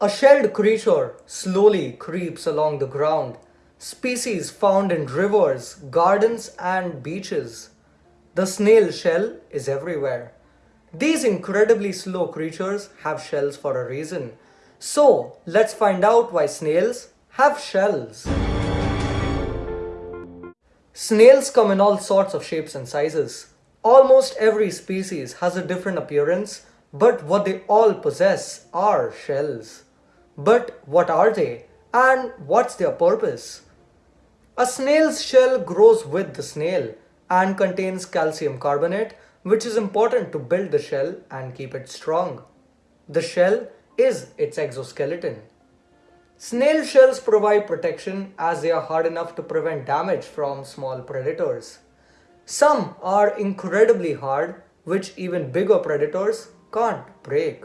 A shelled creature slowly creeps along the ground, species found in rivers, gardens and beaches. The snail shell is everywhere. These incredibly slow creatures have shells for a reason. So let's find out why snails have shells. Snails come in all sorts of shapes and sizes. Almost every species has a different appearance, but what they all possess are shells. But what are they? And what's their purpose? A snail's shell grows with the snail and contains calcium carbonate which is important to build the shell and keep it strong. The shell is its exoskeleton. Snail shells provide protection as they are hard enough to prevent damage from small predators. Some are incredibly hard which even bigger predators can't break.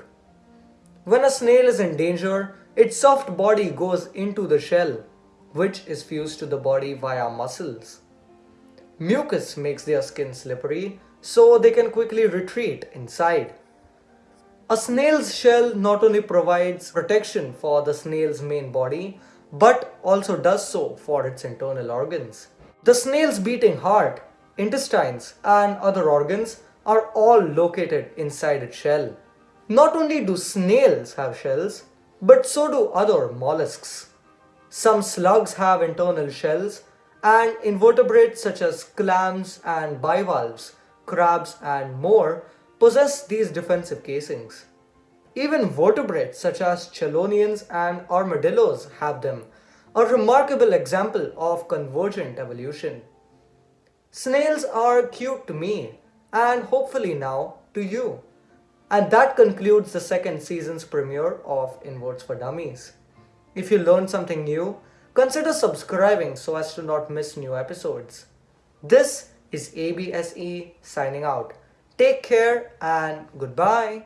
When a snail is in danger, its soft body goes into the shell, which is fused to the body via muscles. Mucus makes their skin slippery, so they can quickly retreat inside. A snail's shell not only provides protection for the snail's main body, but also does so for its internal organs. The snail's beating heart, intestines and other organs are all located inside its shell. Not only do snails have shells, but so do other mollusks. Some slugs have internal shells and invertebrates such as clams and bivalves, crabs and more possess these defensive casings. Even vertebrates such as chelonians and armadillos have them, a remarkable example of convergent evolution. Snails are cute to me and hopefully now to you. And that concludes the second season's premiere of Inverts for Dummies. If you learned something new, consider subscribing so as to not miss new episodes. This is ABSE signing out. Take care and goodbye.